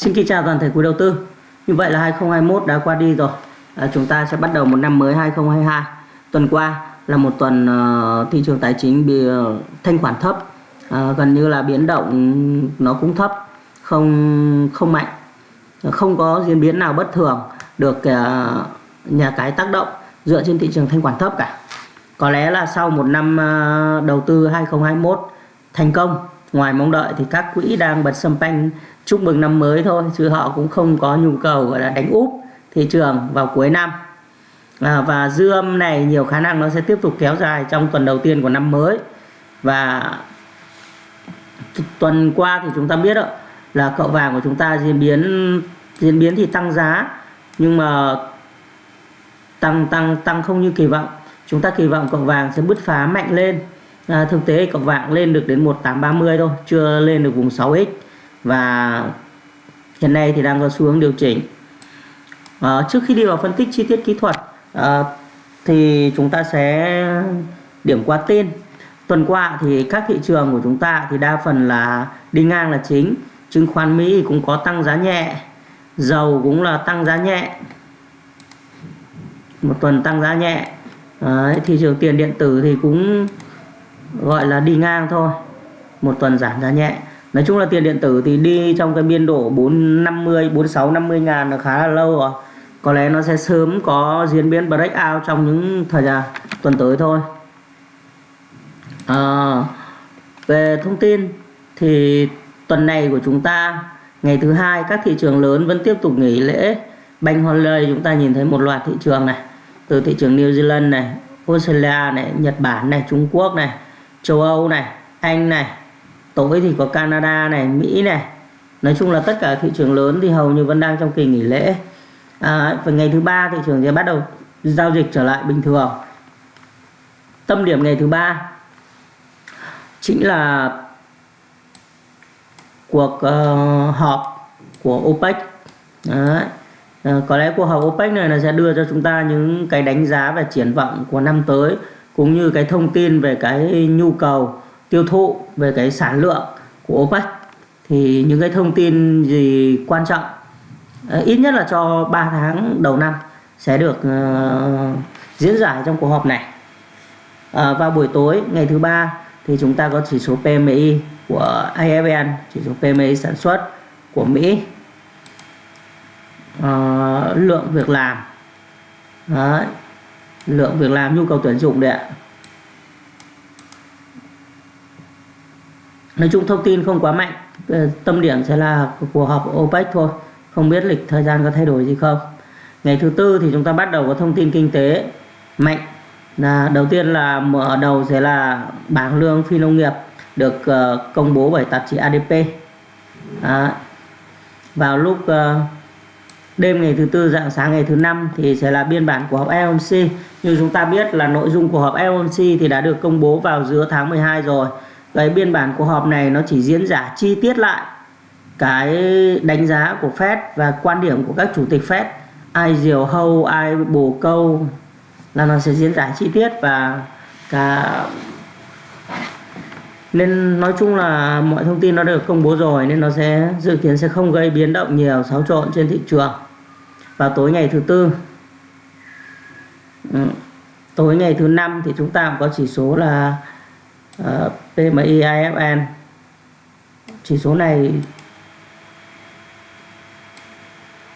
Xin kính chào toàn thể quý đầu tư. Như vậy là 2021 đã qua đi rồi. À, chúng ta sẽ bắt đầu một năm mới 2022. Tuần qua là một tuần uh, thị trường tài chính bị uh, thanh khoản thấp, uh, gần như là biến động nó cũng thấp, không không mạnh, không có diễn biến nào bất thường được uh, nhà cái tác động dựa trên thị trường thanh khoản thấp cả. Có lẽ là sau một năm uh, đầu tư 2021 thành công ngoài mong đợi thì các quỹ đang bật sâm panh chúc mừng năm mới thôi chứ họ cũng không có nhu cầu gọi là đánh úp thị trường vào cuối năm. À, và dư âm này nhiều khả năng nó sẽ tiếp tục kéo dài trong tuần đầu tiên của năm mới. Và tuần qua thì chúng ta biết đó, là cậu vàng của chúng ta diễn biến diễn biến thì tăng giá nhưng mà tăng tăng tăng không như kỳ vọng. Chúng ta kỳ vọng cậu vàng sẽ bứt phá mạnh lên à, thực tế cọc vàng lên được đến 1830 thôi chưa lên được vùng 6x và hiện nay thì đang có xu hướng điều chỉnh. À, trước khi đi vào phân tích chi tiết kỹ thuật à, thì chúng ta sẽ điểm qua tên. Tuần qua thì các thị trường của chúng ta thì đa phần là đi ngang là chính. Chứng khoán Mỹ cũng có tăng giá nhẹ dầu cũng là tăng giá nhẹ. Một tuần tăng giá nhẹ. À, thị trường tiền điện tử thì cũng gọi là đi ngang thôi. Một tuần giảm giá nhẹ. Nói chung là tiền điện tử thì đi trong cái biên độ 450 46 50 ngàn là khá là lâu rồi. Có lẽ nó sẽ sớm có diễn biến breakout trong những thời gian tuần tới thôi. À, về thông tin thì tuần này của chúng ta ngày thứ hai các thị trường lớn vẫn tiếp tục nghỉ lễ. Banh holiday chúng ta nhìn thấy một loạt thị trường này từ thị trường New Zealand này Australia này Nhật Bản này Trung Quốc này châu Âu này Anh này tối thì có Canada này Mỹ này. Nói chung là tất cả thị trường lớn thì hầu như vẫn đang trong kỳ nghỉ lễ. À, và ngày thứ ba thị trường sẽ bắt đầu giao dịch trở lại bình thường. Tâm điểm ngày thứ ba chính là cuộc uh, họp của OPEC. Đấy. À, có lẽ cuộc họp OPEC này là sẽ đưa cho chúng ta những cái đánh giá và triển vọng của năm tới cũng như cái thông tin về cái nhu cầu tiêu thụ về cái sản lượng của OPEC thì những cái thông tin gì quan trọng? Ờ, ít nhất là cho 3 tháng đầu năm sẽ được uh, diễn giải trong cuộc họp này. À, vào buổi tối ngày thứ ba thì chúng ta có chỉ số PMI của IFN chỉ số PMI sản xuất của Mỹ. À, lượng việc làm. Đấy lượng việc làm nhu cầu tuyển dụng đấy ạ. Nói chung thông tin không quá mạnh ờ, tâm điểm sẽ là cuộc họp OPEC thôi. Không biết lịch thời gian có thay đổi gì không. Ngày thứ tư thì chúng ta bắt đầu có thông tin kinh tế mạnh. Là đầu tiên là mở đầu sẽ là bảng lương phi nông nghiệp được ờ, công bố bởi tạp chí ADP à, vào lúc ờ, đêm ngày thứ tư dạng sáng ngày thứ năm thì sẽ là biên bản của họp FOMC như chúng ta biết là nội dung của họp FOMC thì đã được công bố vào giữa tháng 12 rồi. Cái biên bản của họp này nó chỉ diễn giả chi tiết lại cái đánh giá của Fed và quan điểm của các chủ tịch Fed. Ai diều hâu, ai bổ câu là nó sẽ diễn giải chi tiết và cả nên nói chung là mọi thông tin nó được công bố rồi nên nó sẽ dự kiến sẽ không gây biến động nhiều xáo trộn trên thị trường. Vào tối ngày thứ tư. Ừ. tối ngày thứ năm thì chúng ta cũng có chỉ số là ờ, uh, PMI IFN chỉ số này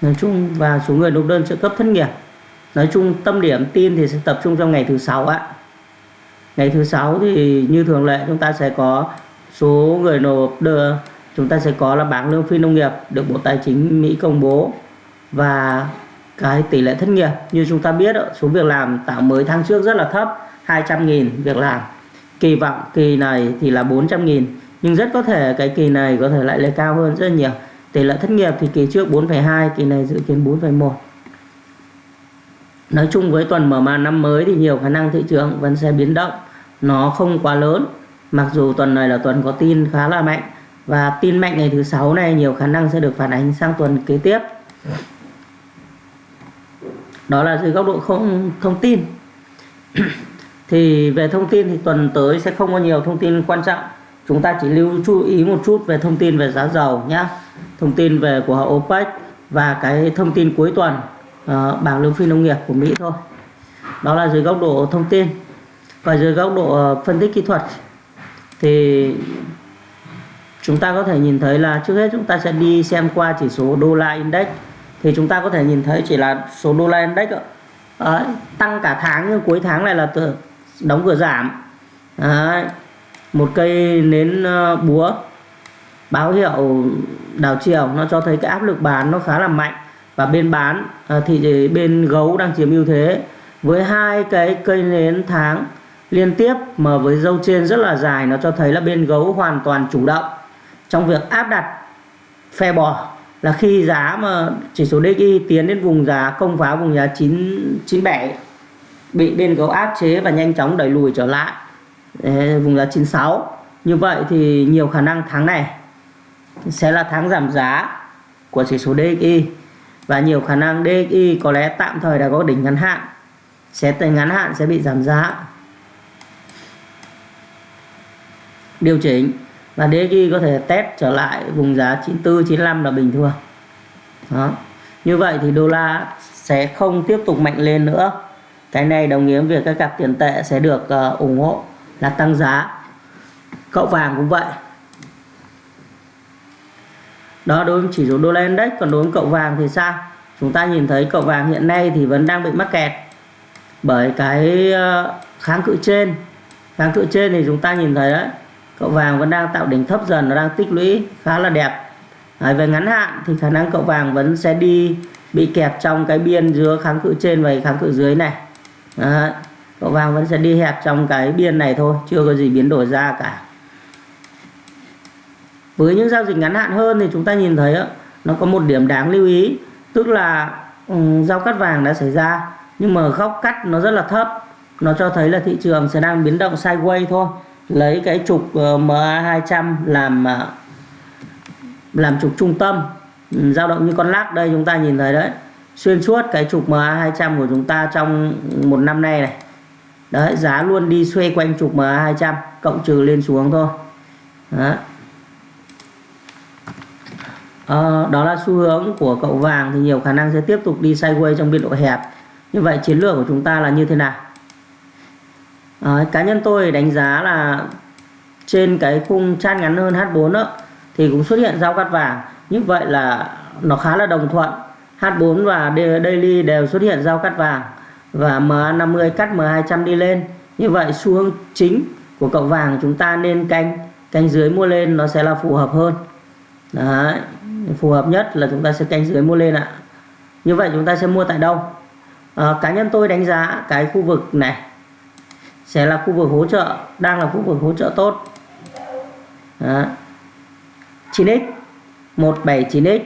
nói chung và số người nộp đơn trợ cấp thất nghiệp. Nói chung tâm điểm tin thì sẽ tập trung trong ngày thứ sáu ạ ngày thứ sáu thì như thường lệ chúng ta sẽ có số người nộp đưa chúng ta sẽ có là bảng lương phi nông nghiệp được Bộ Tài chính Mỹ công bố và cái tỷ lệ thất nghiệp. Như chúng ta biết số việc làm tạo mới tháng trước rất là thấp 200.000 việc làm. Kỳ vọng kỳ này thì là 400 nghìn nhưng rất có thể cái kỳ này có thể lại lên cao hơn rất nhiều. Tỷ lệ thất nghiệp thì kỳ trước 4,2 kỳ này dự kiến 4,1 nói chung với tuần mở màn năm mới thì nhiều khả năng thị trường vẫn sẽ biến động nó không quá lớn. Mặc dù tuần này là tuần có tin khá là mạnh. Và tin mạnh ngày thứ sáu này nhiều khả năng sẽ được phản ánh sang tuần kế tiếp. Đó là dưới góc độ không thông tin. Thì về thông tin thì tuần tới sẽ không có nhiều thông tin quan trọng. Chúng ta chỉ lưu chú ý một chút về thông tin về giá dầu nhé thông tin về của OPEC và cái thông tin cuối tuần uh, bảng lương phi nông nghiệp của Mỹ thôi. Đó là dưới góc độ thông tin và dưới góc độ ờ, phân tích kỹ thuật thì chúng ta có thể nhìn thấy là trước hết chúng ta sẽ đi xem qua chỉ số đô la index. Thì chúng ta có thể nhìn thấy chỉ là số đô la index Đấy, tăng cả tháng nhưng cuối tháng này là từ đóng cửa giảm. Đấy, một cây nến ờ, búa báo hiệu đảo chiều nó cho thấy cái áp lực bán nó khá là mạnh. Và bên bán ờ, thì bên gấu đang chiếm ưu thế với hai cái cây nến tháng liên tiếp mà với dâu trên rất là dài, nó cho thấy là bên gấu hoàn toàn chủ động. Trong việc áp đặt phe bò là khi giá mà chỉ số DXY tiến đến vùng giá, công phá vùng giá 997 bị bên gấu áp chế và nhanh chóng đẩy lùi trở lại. Vùng giá 96 như vậy thì nhiều khả năng tháng này sẽ là tháng giảm giá của chỉ số DXY và nhiều khả năng DXY có lẽ tạm thời đã có đỉnh ngắn hạn. Sẽ tới ngắn hạn sẽ bị giảm giá. Điều chỉnh và DXY có thể test trở lại vùng giá 94 95 là bình thường. Đó. Như vậy thì đô la sẽ không tiếp tục mạnh lên nữa. Cái này đồng nghĩa với việc các cặp tiền tệ sẽ được uh, ủng hộ là tăng giá. Cậu vàng cũng vậy. Đó đối với chỉ số đô la index. Còn đối với cậu vàng thì sao? Chúng ta nhìn thấy cậu vàng hiện nay thì vẫn đang bị mắc kẹt bởi cái ờ, kháng cự trên. Kháng cự trên thì chúng ta nhìn thấy đấy cậu vàng vẫn đang tạo đỉnh thấp dần nó đang tích lũy khá là đẹp. À, về ngắn hạn thì khả năng cậu vàng vẫn sẽ đi bị kẹp trong cái biên giữa kháng cự trên và kháng cự dưới này. À, cậu vàng vẫn sẽ đi hẹp trong cái biên này thôi chưa có gì biến đổi ra cả. Với những giao dịch ngắn hạn hơn thì chúng ta nhìn thấy nó có một điểm đáng lưu ý tức là um, giao cắt vàng đã xảy ra nhưng mà góc cắt nó rất là thấp. Nó cho thấy là thị trường sẽ đang biến động sideways thôi lấy cái trục ờ, MA 200 làm ờ, làm trục trung tâm. Ừ, dao động như con lắc đây chúng ta nhìn thấy đấy. Xuyên suốt cái trục MA 200 của chúng ta trong một năm nay này. Đấy giá luôn đi xoay quanh trục MA 200 cộng trừ lên xuống thôi. Đó. À, đó là xu hướng của cậu vàng thì nhiều khả năng sẽ tiếp tục đi sideways trong biên độ hẹp. Như vậy chiến lược của chúng ta là như thế nào? À, cá nhân tôi đánh giá là trên cái khung chat ngắn hơn H4 đó, thì cũng xuất hiện giao cắt vàng. Như vậy là nó khá là đồng thuận. H4 và daily đều xuất hiện giao cắt vàng và MA50 cắt M200 đi lên. Như vậy xu hướng chính của cậu vàng chúng ta nên canh canh dưới mua lên nó sẽ là phù hợp hơn. Đấy, phù hợp nhất là chúng ta sẽ canh dưới mua lên ạ. Như vậy chúng ta sẽ mua tại đâu? À, cá nhân tôi đánh giá cái khu vực này sẽ là khu vực hỗ trợ, đang là khu vực hỗ trợ tốt. Đó. 9x 179x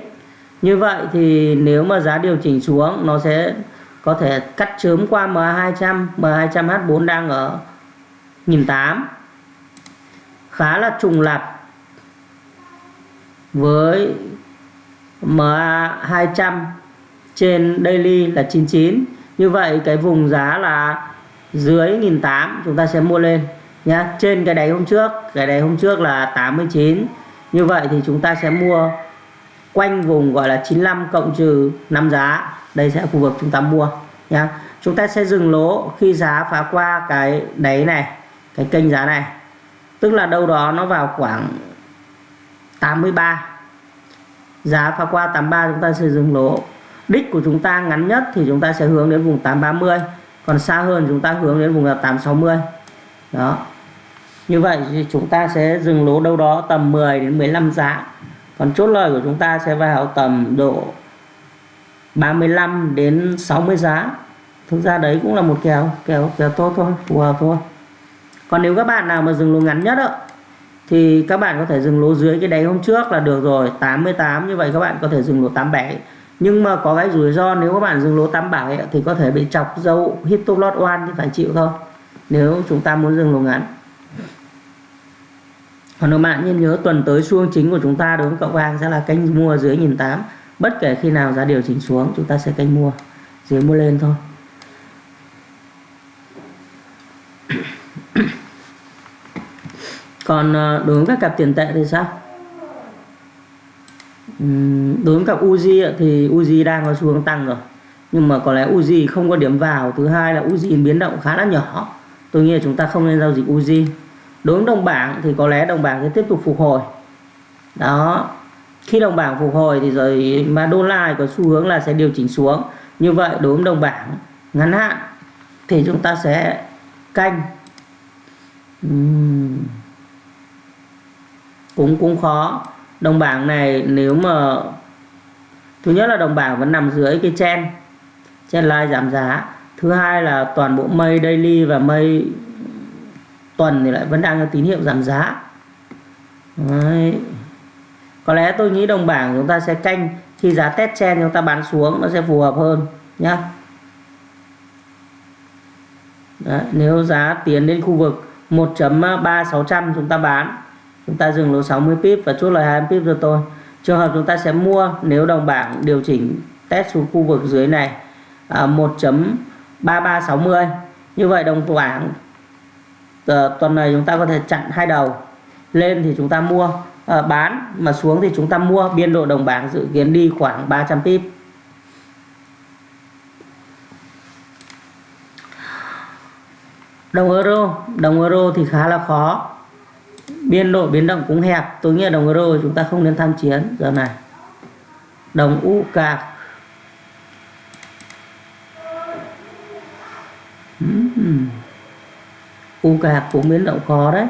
như vậy thì nếu mà giá điều chỉnh xuống, nó sẽ có thể cắt chớm qua MA200 MA200H4 đang ở 1008 khá là trùng lặp với MA200 trên daily là 99 như vậy cái vùng giá là dưới 1008 chúng ta sẽ mua lên, nhá. Trên cái đáy hôm trước, cái đáy hôm trước là 89 như vậy thì chúng ta sẽ mua quanh vùng gọi là 95 cộng trừ 5 giá. Đây sẽ là khu vực chúng ta mua, nhá. Chúng ta sẽ dừng lỗ khi giá phá qua cái đáy này, cái kênh giá này. Tức là đâu đó nó vào khoảng 83 giá phá qua 83 chúng ta sẽ dừng lỗ. Đích của chúng ta ngắn nhất thì chúng ta sẽ hướng đến vùng 830 còn xa hơn chúng ta hướng đến vùng là 860 đó. Như vậy thì chúng ta sẽ dừng lỗ đâu đó tầm 10 đến 15 giá. Còn chốt lời của chúng ta sẽ vào tầm độ 35 đến 60 giá. Thực ra đấy cũng là một kèo kèo kèo tốt thôi phù hợp thôi. Còn nếu các bạn nào mà dừng lỗ ngắn nhất đó, thì các bạn có thể dừng lỗ dưới cái đáy hôm trước là được rồi 88 như vậy các bạn có thể dừng lỗ 87 nhưng mà có cái rủi ro nếu các bạn dừng lỗ 87 thì có thể bị chọc dâu hit top lot one thì phải chịu thôi. Nếu chúng ta muốn dừng lỗ ngắn. Còn các bạn nên nhớ tuần tới xuông chính của chúng ta đối với cậu vàng sẽ là kênh mua dưới 1008 bất kể khi nào giá điều chỉnh xuống, chúng ta sẽ kênh mua dưới mua lên thôi. Còn ờ, đối với các cặp tiền tệ thì sao? Đối với cặp Uzi thì Uzi đang có xu hướng tăng rồi. Nhưng mà có lẽ Uzi không có điểm vào. Thứ hai là Uzi biến động khá là nhỏ. Tôi nghĩ là chúng ta không nên giao dịch Uzi. Đối với đồng bảng thì có lẽ đồng bảng sẽ tiếp tục phục hồi. Đó. Khi đồng bảng phục hồi thì rồi mà đô la có xu hướng là sẽ điều chỉnh xuống. Như vậy, đối với đồng bảng ngắn hạn thì chúng ta sẽ canh. Uhm. cũng cũng khó đồng bảng này nếu mà thứ nhất là đồng bảng vẫn nằm dưới cái chen chen line giảm giá. Thứ hai là toàn bộ mây daily và mây tuần thì lại vẫn đang có tín hiệu giảm giá. Đấy. có lẽ tôi nghĩ đồng bảng chúng ta sẽ canh khi giá test chen chúng ta bán xuống nó sẽ phù hợp hơn nhá. Đấy, nếu giá tiến đến khu vực 1.3600 chúng ta bán chúng ta dừng lỗ 60 pip và chốt lời 20 pip cho tôi trường hợp chúng ta sẽ mua nếu đồng bảng điều chỉnh test xuống khu vực dưới này à, 1.3360 như vậy đồng bảng à, tuần này chúng ta có thể chặn hai đầu. Lên thì chúng ta mua à, bán mà xuống thì chúng ta mua. Biên độ đồng bảng dự kiến đi khoảng 300 pip. Đồng euro đồng euro thì khá là khó biên độ biến động cũng hẹp. Tôi nghĩ là đồng euro chúng ta không nên tham chiến giờ này. Đồng u cạc. U cạc cũng biến động khó đấy.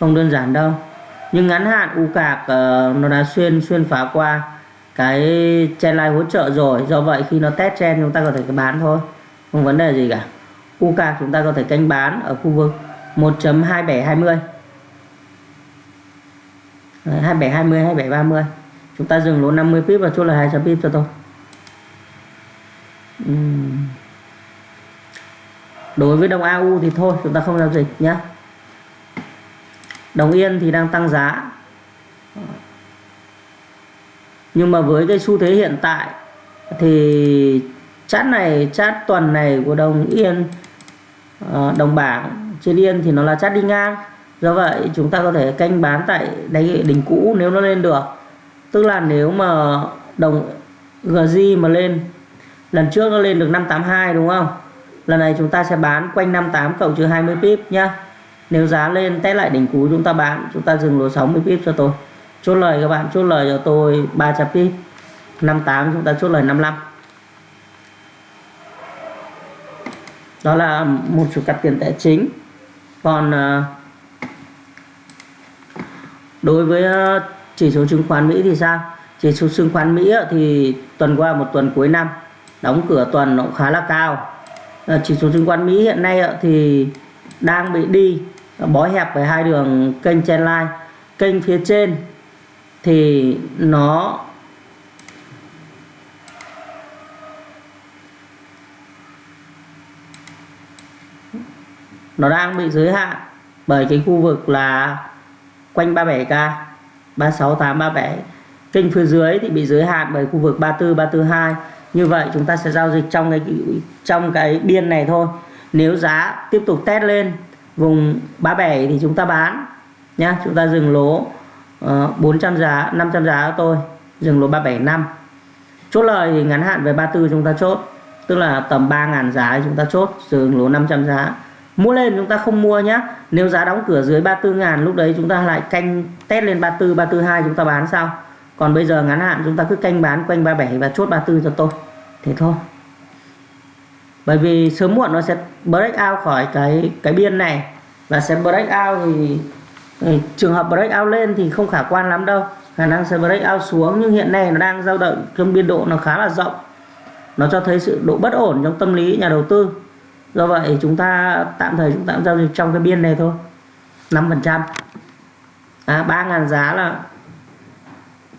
Không đơn giản đâu. Nhưng ngắn hạn u cạc uh, nó đã xuyên xuyên phá qua cái chen line hỗ trợ rồi. Do vậy khi nó test chen chúng ta có thể bán thôi. Không vấn đề gì cả. U cạc chúng ta có thể canh bán ở khu vực 1.2720 2720 2730 chúng ta dừng lỗ 50 pip và chốt là 200 pip cho tôi. Uhm. đối với đồng AU thì thôi, chúng ta không giao dịch nhé đồng yên thì đang tăng giá. Nhưng mà với cái xu thế hiện tại thì chát này chát tuần này của đồng yên ờ, đồng bảng trên yên thì nó là chát đi ngang do vậy chúng ta có thể canh bán tại đáy đỉnh cũ nếu nó lên được. Tức là nếu mà đồng GJ mà lên lần trước nó lên được 582 đúng không? Lần này chúng ta sẽ bán quanh 58 cộng trừ 20 pip nhá. Nếu giá lên test lại đỉnh cũ chúng ta bán chúng ta dừng lỗ 60 pip cho tôi. Chốt lời các bạn chốt lời cho tôi 300 pip. 58 chúng ta chốt lời 55 đó là một số cặp tiền tệ chính. Còn uh, đối với ờ, chỉ số chứng khoán Mỹ thì sao? Chỉ số chứng khoán Mỹ thì tuần qua một tuần cuối năm, đóng cửa tuần nó cũng khá là cao. Ờ, chỉ số chứng khoán Mỹ hiện nay thì đang bị đi, bó hẹp với hai đường kênh trendline kênh phía trên thì nó nó đang bị giới hạn bởi cái khu vực là quanh 37k 36837 kênh phía dưới thì bị giới hạn bởi khu vực 34 342 như vậy chúng ta sẽ giao dịch trong cái trong cái biên này thôi. Nếu giá tiếp tục test lên vùng 37 thì chúng ta bán nhá. Chúng ta dừng lỗ ờ, uh, 400 giá 500 giá của tôi dừng lỗ 375 chốt lời thì ngắn hạn về 34 chúng ta chốt tức là tầm 3.000 giá chúng ta chốt dừng lỗ 500 giá mua lên chúng ta không mua nhé nếu giá đóng cửa dưới 34 ngàn lúc đấy chúng ta lại canh test lên 34 342 chúng ta bán sao? còn bây giờ ngắn hạn chúng ta cứ canh bán quanh 37 và chốt 34 cho tôi thế thôi. Bởi vì sớm muộn nó sẽ break out khỏi cái cái biên này. Và sẽ break out thì, thì trường hợp break out lên thì không khả quan lắm đâu. Khả năng sẽ break out xuống nhưng hiện nay nó đang dao động trong biên độ nó khá là rộng. Nó cho thấy sự độ bất ổn trong tâm lý nhà đầu tư do vậy chúng ta tạm thời chúng ta giao dịch trong cái biên này thôi. 5 phần trăm. À, 3.000 giá là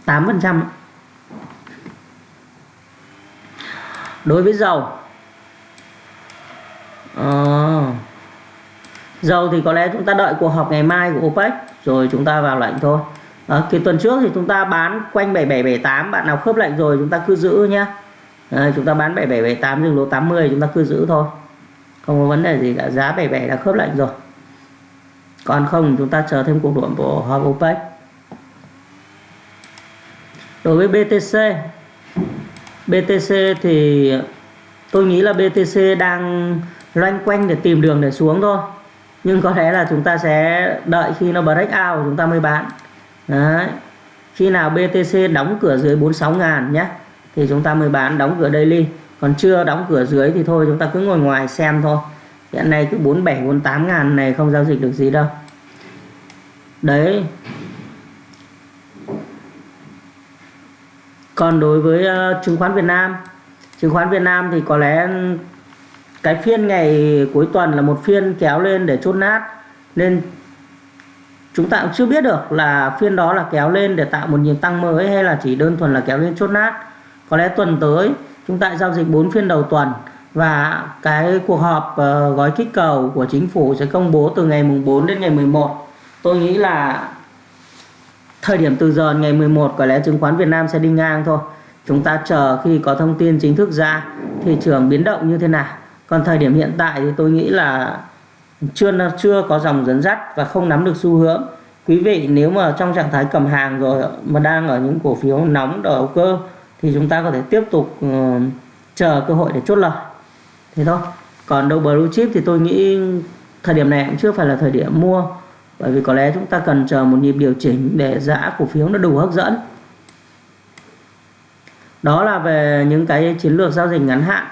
8 phần trăm đối với dầu. À, dầu thì có lẽ chúng ta đợi cuộc họp ngày mai của OPEC rồi chúng ta vào lệnh thôi. À, cái tuần trước thì chúng ta bán quanh 7778 bạn nào khớp lệnh rồi chúng ta cứ giữ nhé à, chúng ta bán 7778 dừng lỗ 80 chúng ta cứ giữ thôi không có vấn đề gì cả, giá 77 đã khớp lệnh rồi. Còn không, chúng ta chờ thêm cuộc đụng của họp OPEC đối với BTC BTC thì tôi nghĩ là BTC đang loanh quanh để tìm đường để xuống thôi. Nhưng có lẽ là chúng ta sẽ đợi khi nó break out chúng ta mới bán. Đấy. khi nào BTC đóng cửa dưới 46 ngàn nhé, thì chúng ta mới bán, đóng cửa daily còn chưa đóng cửa dưới thì thôi chúng ta cứ ngồi ngoài xem thôi. Hiện nay cứ 47 48 ngàn này không giao dịch được gì đâu. Đấy. Còn đối với uh, chứng khoán Việt Nam chứng khoán Việt Nam thì có lẽ cái phiên ngày cuối tuần là một phiên kéo lên để chốt nát. Nên chúng ta cũng chưa biết được là phiên đó là kéo lên để tạo một nhịp tăng mới hay là chỉ đơn thuần là kéo lên chốt nát. Có lẽ tuần tới chúng ta giao dịch 4 phiên đầu tuần và cái cuộc họp uh, gói kích cầu của chính phủ sẽ công bố từ ngày mùng 4 đến ngày 11 tôi nghĩ là thời điểm từ giờ ngày 11 có lẽ chứng khoán Việt Nam sẽ đi ngang thôi. Chúng ta chờ khi có thông tin chính thức ra thị trường biến động như thế nào. Còn thời điểm hiện tại thì tôi nghĩ là chưa chưa có dòng dẫn dắt và không nắm được xu hướng. Quý vị nếu mà trong trạng thái cầm hàng rồi mà đang ở những cổ phiếu nóng đầu cơ thì chúng ta có thể tiếp tục uh, chờ cơ hội để chốt lời. Thế thôi. Còn đâu blue chip thì tôi nghĩ thời điểm này cũng chưa phải là thời điểm mua bởi vì có lẽ chúng ta cần chờ một nhịp điều chỉnh để giá cổ phiếu nó đủ hấp dẫn. Đó là về những cái chiến lược giao dịch ngắn hạn.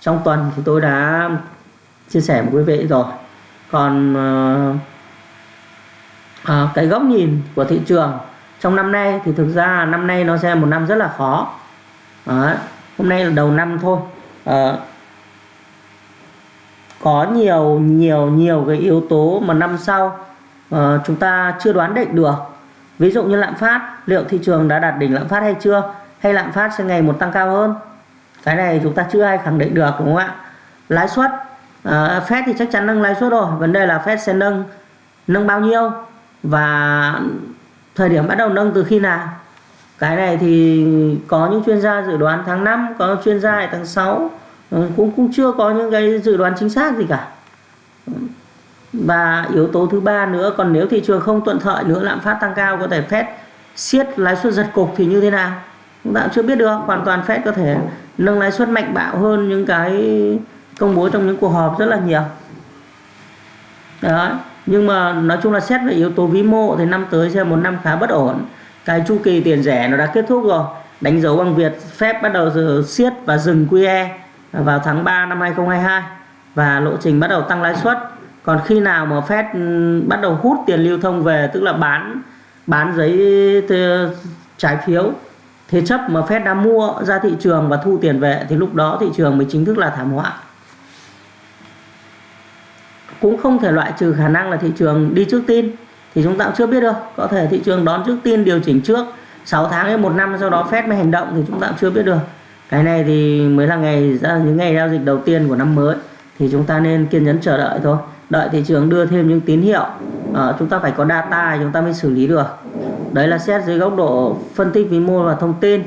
Trong tuần thì tôi đã chia sẻ với quý vị rồi. Còn à, cái góc nhìn của thị trường trong năm nay thì thực ra năm nay nó sẽ một năm rất là khó. Đó. hôm nay là đầu năm thôi. À, có nhiều nhiều nhiều cái yếu tố mà năm sau à, chúng ta chưa đoán định được. Ví dụ như lạm phát liệu thị trường đã đạt đỉnh lạm phát hay chưa? Hay lạm phát sẽ ngày một tăng cao hơn? Cái này chúng ta chưa ai khẳng định được đúng không ạ? Lãi suất à, Fed thì chắc chắn nâng lãi suất rồi. Vấn đề là Fed sẽ nâng nâng bao nhiêu? Và thời điểm bắt đầu nâng từ khi nào? Cái này thì có những chuyên gia dự đoán tháng 5 có chuyên gia tháng 6 ừ, cũng cũng chưa có những cái dự đoán chính xác gì cả. Và yếu tố thứ ba nữa, còn nếu thị trường không thuận lợi nữa, lạm phát tăng cao, có thể Fed siết lãi suất giật cục thì như thế nào? Chúng ta chưa biết được, hoàn toàn Fed có thể nâng lãi suất mạnh bạo hơn những cái công bố trong những cuộc họp rất là nhiều. Đó, nhưng mà nói chung là xét về yếu tố vĩ mô thì năm tới sẽ một năm khá bất ổn cái chu kỳ tiền rẻ nó đã kết thúc rồi. Đánh dấu bằng việc phép bắt đầu siết và dừng QE vào tháng 3 năm 2022 và lộ trình bắt đầu tăng lãi suất. Còn khi nào mà Fed ừ, bắt đầu hút tiền lưu thông về, tức là bán bán giấy trái phiếu, thế chấp mà Fed đã mua ra thị trường và thu tiền về, thì lúc đó thị trường mới chính thức là thảm họa. Cũng không thể loại trừ khả năng là thị trường đi trước tin thì chúng ta cũng chưa biết được có thể thị trường đón trước tin điều chỉnh trước 6 tháng đến một năm sau đó Fed mới hành động thì chúng ta cũng chưa biết được. Cái này thì mới là ngày ra những ngày giao dịch đầu tiên của năm mới. Thì chúng ta nên kiên nhẫn chờ đợi thôi. Đợi thị trường đưa thêm những tín hiệu à, chúng ta phải có data chúng ta mới xử lý được. Đấy là xét dưới góc độ phân tích vĩ mô và thông tin.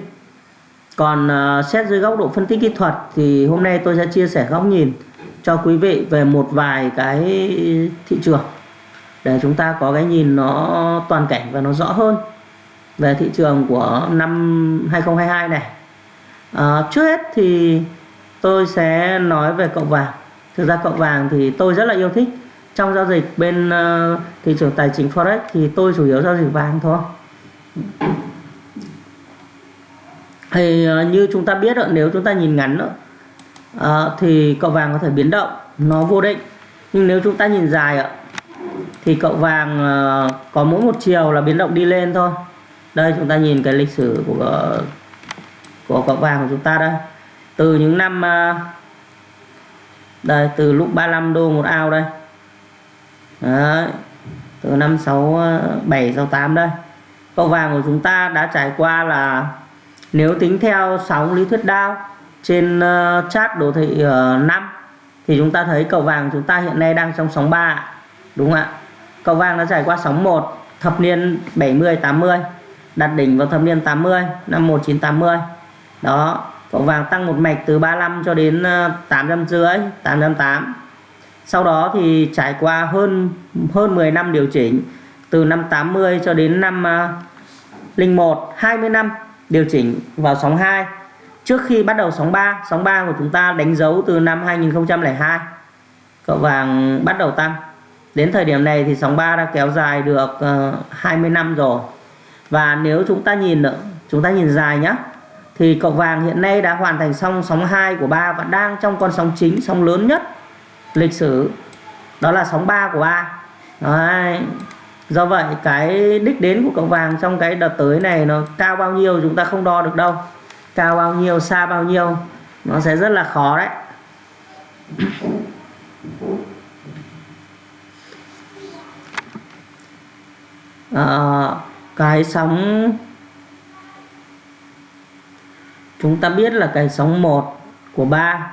Còn uh, xét dưới góc độ phân tích kỹ thuật thì hôm nay tôi sẽ chia sẻ góc nhìn cho quý vị về một vài cái thị trường để chúng ta có cái nhìn nó toàn cảnh và nó rõ hơn. Về thị trường của năm 2022 này. À, trước hết thì tôi sẽ nói về cậu vàng. Thực ra cậu vàng thì tôi rất là yêu thích. Trong giao dịch bên uh, thị trường tài chính forex thì tôi chủ yếu giao dịch vàng thôi. Thì uh, như chúng ta biết đó, nếu chúng ta nhìn ngắn đó, uh, thì cậu vàng có thể biến động nó vô định. Nhưng nếu chúng ta nhìn dài ạ thì cậu vàng ờ, có mỗi một chiều là biến động đi lên thôi. Đây chúng ta nhìn cái lịch sử của ờ, của cậu vàng của chúng ta đây. Từ những năm ờ, đây từ lúc 35 đô một ao đây. Đấy. từ năm 67 68 đây. Cậu vàng của chúng ta đã trải qua là nếu tính theo sóng lý thuyết đao trên uh, chart đồ thị uh, 5 thì chúng ta thấy cậu vàng chúng ta hiện nay đang trong sóng 3 đúng không ạ? Cậu vàng đã trải qua sóng 1 thập niên 70 80 đặt đỉnh vào thập niên 80 năm 1980 đó cậu vàng tăng một mạch từ 35 cho đến ờ, 800 rưỡi 808 sau đó thì trải qua hơn hơn 10 năm điều chỉnh từ năm 80 cho đến năm uh, 01 20 năm điều chỉnh vào sóng 2 trước khi bắt đầu sóng 3 sóng 3 của chúng ta đánh dấu từ năm 2002 cậu vàng bắt đầu tăng đến thời điểm này thì sóng 3 đã kéo dài được ờ, uh, 20 năm rồi. Và nếu chúng ta nhìn nữa chúng ta nhìn dài nhé thì cậu vàng hiện nay đã hoàn thành xong sóng 2 của 3 và đang trong con sóng chính sóng lớn nhất lịch sử. Đó là sóng 3 của 3 Đấy. do vậy cái đích đến của cậu vàng trong cái đợt tới này nó cao bao nhiêu chúng ta không đo được đâu. Cao bao nhiêu xa bao nhiêu nó sẽ rất là khó đấy. À, cái sóng chúng ta biết là cái sóng 1 của 3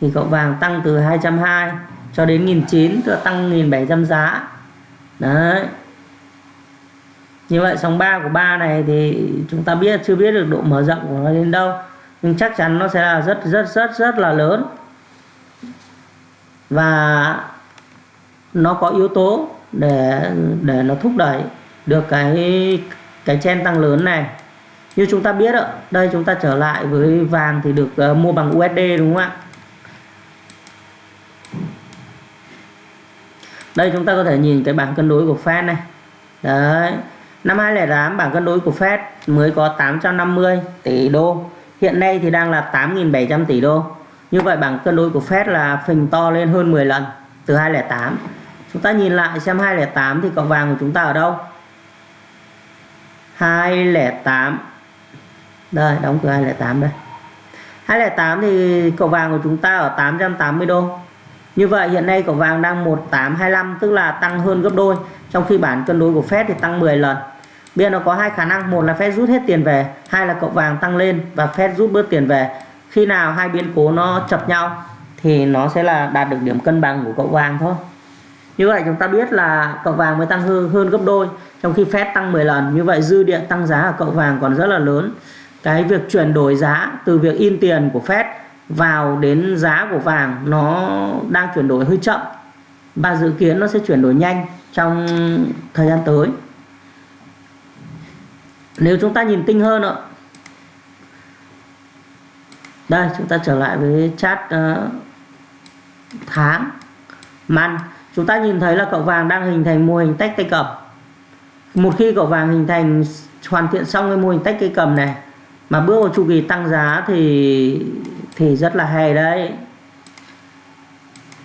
thì cậu vàng tăng từ 220 cho đến 1009 tức là tăng 1700 giá. Đấy. Như vậy sóng 3 của 3 này thì chúng ta biết chưa biết được độ mở rộng của nó đến đâu nhưng chắc chắn nó sẽ là rất rất rất rất là lớn. Và nó có yếu tố để để nó thúc đẩy được cái cái chen tăng lớn này. Như chúng ta biết ạ đây chúng ta trở lại với vàng thì được uh, mua bằng USD đúng không ạ? Đây chúng ta có thể nhìn cái bảng cân đối của Fed này. Đấy năm 2008 bảng cân đối của Fed mới có 850 tỷ đô. Hiện nay thì đang là 8.700 tỷ đô. Như vậy bảng cân đối của Fed là phình to lên hơn 10 lần từ 2008 chúng ta nhìn lại xem 2008 thì cọc vàng của chúng ta ở đâu? 208 đây, đóng cửa 208 đây. 208 thì cầu vàng của chúng ta ở 880 đô. Như vậy hiện nay cầu vàng đang 1825 tức là tăng hơn gấp đôi. Trong khi bản cân đối của Fed thì tăng 10 lần. Bây nó có hai khả năng, một là Fed rút hết tiền về, hai là cậu vàng tăng lên và Fed rút bớt tiền về. Khi nào hai biến cố nó chập nhau thì nó sẽ là đạt được điểm cân bằng của cậu vàng thôi như vậy chúng ta biết là cậu vàng mới tăng hơn, hơn gấp đôi trong khi Fed tăng 10 lần. Như vậy dư địa tăng giá ở cậu vàng còn rất là lớn. Cái việc chuyển đổi giá từ việc in tiền của Fed vào đến giá của vàng nó đang chuyển đổi hơi chậm. Và dự kiến nó sẽ chuyển đổi nhanh trong thời gian tới. Nếu chúng ta nhìn tinh hơn ạ. Đây chúng ta trở lại với chat uh, ờ, tháng. Man chúng ta nhìn thấy là cậu vàng đang hình thành mô hình tách tay cầm một khi cậu vàng hình thành hoàn thiện xong cái mô hình tách cây cầm này mà bước vào chu kỳ tăng giá thì thì rất là hay đấy.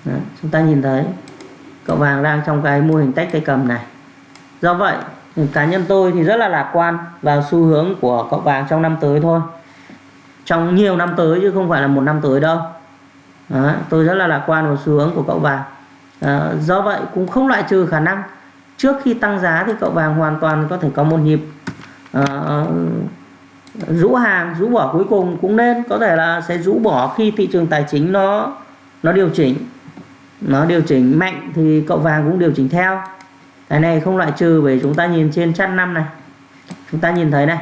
Đấy, chúng ta nhìn thấy cậu vàng đang trong cái mô hình tách cây cầm này. Do vậy cá nhân tôi thì rất là lạc quan vào xu hướng của cậu vàng trong năm tới thôi. Trong nhiều năm tới chứ không phải là một năm tới đâu. Đấy, tôi rất là lạc quan vào xu hướng của cậu vàng à, do vậy cũng không loại trừ khả năng. Trước khi tăng giá thì cậu vàng hoàn toàn có thể có một nhịp uh, rũ hàng rũ bỏ cuối cùng. Cũng nên có thể là sẽ rũ bỏ khi thị trường tài chính nó nó điều chỉnh. Nó điều chỉnh mạnh thì cậu vàng cũng điều chỉnh theo. Cái này không loại trừ bởi chúng ta nhìn trên chart năm này. Chúng ta nhìn thấy này.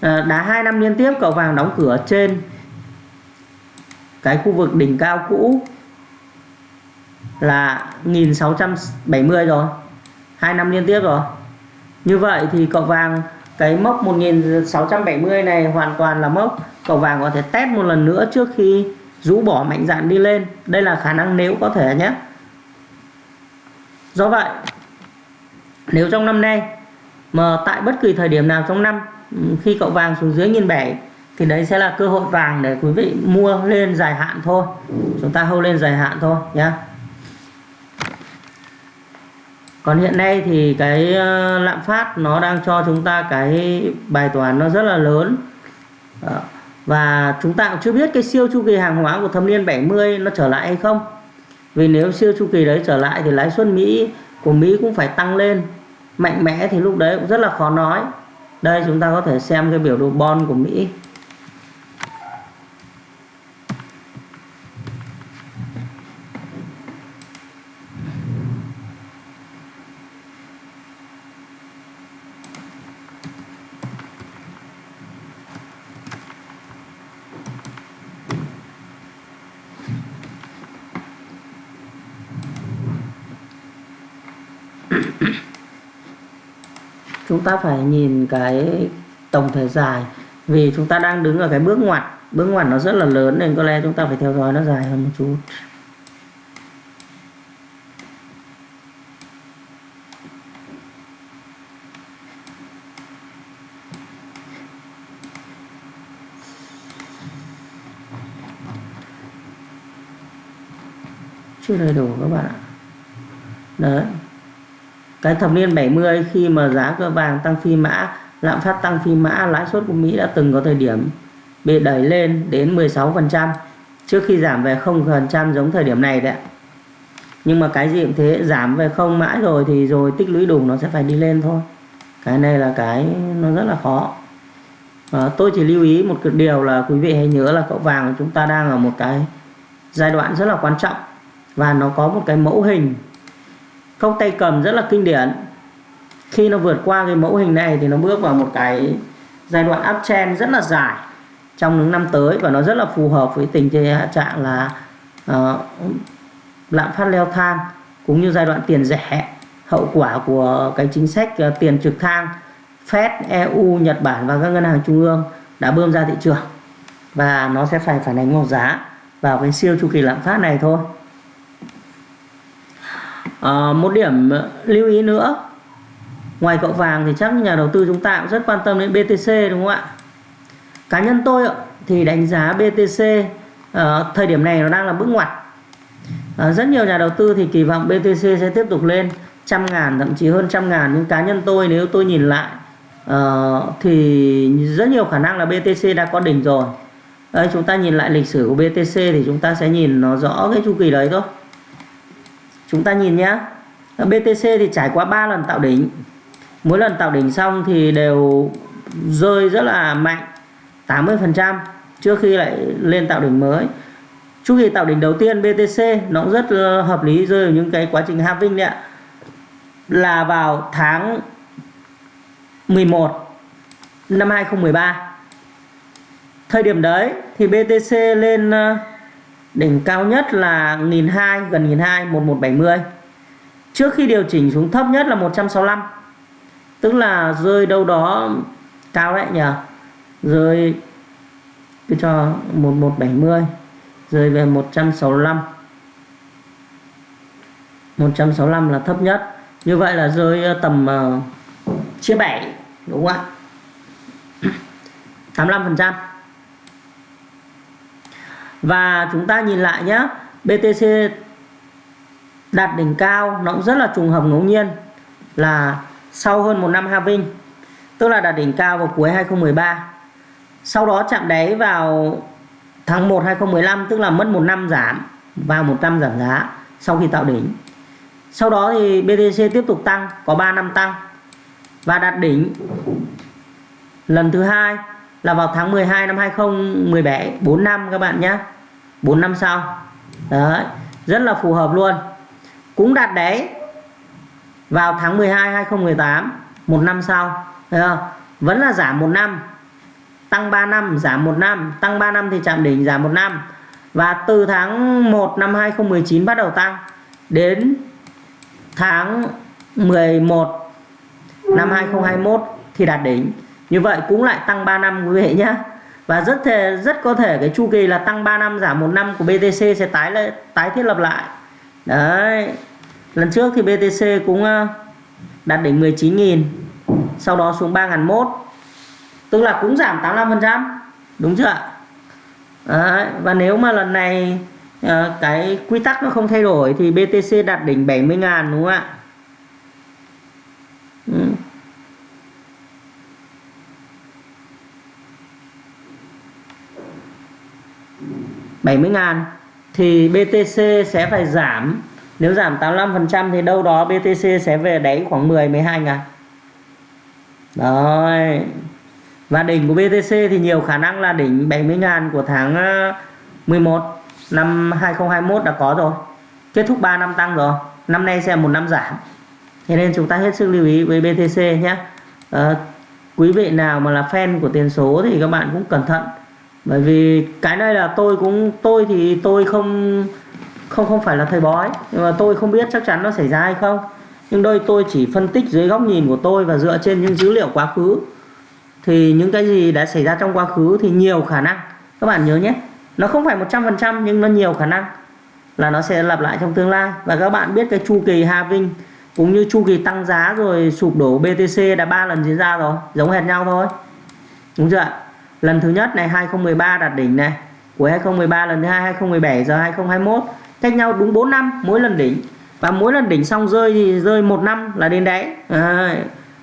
Ờ, đã đá hai năm liên tiếp cậu vàng đóng cửa trên cái khu vực đỉnh cao cũ là 1670 rồi. Hai năm liên tiếp rồi. Như vậy thì cậu vàng, cái mốc 1670 này hoàn toàn là mốc. Cậu vàng có thể test một lần nữa trước khi rũ bỏ mạnh dạn đi lên. Đây là khả năng nếu có thể nhé. Do vậy, nếu trong năm nay, mà tại bất kỳ thời điểm nào trong năm, khi cậu vàng xuống dưới nghìn bảy thì đấy sẽ là cơ hội vàng để quý vị mua lên dài hạn thôi. Chúng ta hâu lên dài hạn thôi nhé còn hiện nay thì cái ờ, lạm phát nó đang cho chúng ta cái bài toán nó rất là lớn. Ờ, và chúng ta cũng chưa biết cái siêu chu kỳ hàng hóa của thâm niên 70 nó trở lại hay không. Vì nếu siêu chu kỳ đấy trở lại thì lãi suất Mỹ, của Mỹ cũng phải tăng lên. Mạnh mẽ thì lúc đấy cũng rất là khó nói. Đây chúng ta có thể xem cái biểu đồ bond của Mỹ. Chúng ta phải nhìn cái tổng thể dài. Vì chúng ta đang đứng ở cái bước ngoặt bước ngoặt nó rất là lớn nên có lẽ chúng ta phải theo dõi nó dài hơn một chút. Chưa đầy đủ các bạn ạ. Đấy cái thập niên 70 khi mà giá cơ vàng tăng phi mã lạm phát tăng phi mã lãi suất của Mỹ đã từng có thời điểm bị đẩy lên đến 16% trước khi giảm về 0% giống thời điểm này đấy nhưng mà cái gì cũng thế giảm về không mãi rồi thì rồi tích lũy đủ nó sẽ phải đi lên thôi. Cái này là cái nó rất là khó. À, tôi chỉ lưu ý một điều là quý vị hãy nhớ là cậu vàng của chúng ta đang ở một cái giai đoạn rất là quan trọng. Và nó có một cái mẫu hình cốc tay cầm rất là kinh điển. Khi nó vượt qua cái mẫu hình này thì nó bước vào một cái giai đoạn uptrend rất là dài trong những năm tới và nó rất là phù hợp với tình trạng là uh, lạm phát leo thang cũng như giai đoạn tiền rẻ hậu quả của cái chính sách uh, tiền trực thang Fed, EU, Nhật Bản và các ngân hàng trung ương đã bơm ra thị trường. Và nó sẽ phải phản ánh một giá vào cái siêu chu kỳ lạm phát này thôi à, một điểm ờ, lưu ý nữa. Ngoài cậu vàng thì chắc nhà đầu tư chúng ta cũng rất quan tâm đến BTC đúng không ạ? Cá nhân tôi thì đánh giá BTC à, ờ, thời điểm này nó đang là bước ngoặt. À, rất nhiều nhà đầu tư thì kỳ vọng BTC sẽ tiếp tục lên trăm ngàn thậm chí hơn trăm ngàn. Nhưng cá nhân tôi nếu tôi nhìn lại uh, thì rất nhiều khả năng là BTC đã có đỉnh rồi. Đây, chúng ta nhìn lại lịch sử của BTC thì chúng ta sẽ nhìn nó rõ cái chu kỳ đấy thôi chúng ta nhìn nhé BTC thì trải qua 3 lần tạo đỉnh. Mỗi lần tạo đỉnh xong thì đều rơi rất là mạnh 80% trước khi lại lên tạo đỉnh mới. Chu kỳ tạo đỉnh đầu tiên BTC nó cũng rất ờ, hợp lý rơi vào những cái quá trình halving đấy ạ. Là vào tháng 11 năm 2013 thời điểm đấy thì BTC lên ờ, đỉnh cao nhất là 1002 gần 1002 1170 trước khi điều chỉnh xuống thấp nhất là 165 tức là rơi đâu đó cao đấy nhỉ? Rơi cứ cho 1170 rơi về 165 165 là thấp nhất. Như vậy là rơi ờ, tầm uh, chia 7 đúng không ạ? 85 phần trăm và chúng ta nhìn lại nhé BTC đạt đỉnh cao, nó cũng rất là trùng hợp ngẫu nhiên, là sau hơn một năm halving, tức là đạt đỉnh cao vào cuối 2013 sau đó chạm đáy vào tháng 1 2015 tức là mất một năm giảm và một năm giảm giá sau khi tạo đỉnh. Sau đó thì BTC tiếp tục tăng, có 3 năm tăng và đạt đỉnh lần thứ hai là vào tháng 12 năm 2017 4 năm các bạn nhé 4 năm sau. Đấy, rất là phù hợp luôn. Cũng đạt đáy vào tháng 12 2018 một năm sau. Thấy không? Vẫn là giảm một năm. Tăng 3 năm, giảm một năm. Tăng 3 năm thì chạm đỉnh giảm một năm. Và từ tháng 1 năm 2019 bắt đầu tăng. Đến tháng 11 năm 2021 thì đạt đỉnh như vậy cũng lại tăng 3 năm quý vị nhé và rất thể rất có thể cái chu kỳ là tăng 3 năm giảm một năm của BTC sẽ tái lại tái thiết lập lại. Đấy. Lần trước thì BTC cũng ờ, đạt đỉnh 19.000 sau đó xuống 3.001 tức là cũng giảm 85% đúng chưa ạ? Đấy, và nếu mà lần này ờ, cái quy tắc nó không thay đổi thì BTC đạt đỉnh 70.000 đúng không ạ? 70 ngàn thì BTC sẽ phải giảm. Nếu giảm 85% thì đâu đó BTC sẽ về đáy khoảng 10 12 ngàn. Rồi. Và đỉnh của BTC thì nhiều khả năng là đỉnh 70 ngàn của tháng ờ, 11 năm 2021 đã có rồi. Kết thúc 3 năm tăng rồi. Năm nay sẽ một năm giảm. Thế nên chúng ta hết sức lưu ý với BTC nhé. À, quý vị nào mà là fan của tiền số thì các bạn cũng cẩn thận bởi vì cái này là tôi cũng, tôi thì tôi không không không phải là thầy bói. Nhưng mà tôi không biết chắc chắn nó xảy ra hay không. Nhưng đôi tôi chỉ phân tích dưới góc nhìn của tôi và dựa trên những dữ liệu quá khứ. Thì những cái gì đã xảy ra trong quá khứ thì nhiều khả năng. Các bạn nhớ nhé, nó không phải 100% nhưng nó nhiều khả năng là nó sẽ lặp lại trong tương lai. Và các bạn biết cái chu kỳ halving cũng như chu kỳ tăng giá rồi sụp đổ BTC đã ba lần diễn ra rồi, giống hệt nhau thôi. Đúng chưa ạ? Lần thứ nhất này 2013 đạt đỉnh này. Của 2013 lần thứ hai 2017 giờ 2021 cách nhau đúng 4 năm mỗi lần đỉnh. Và mỗi lần đỉnh xong rơi thì rơi một năm là đến đáy à,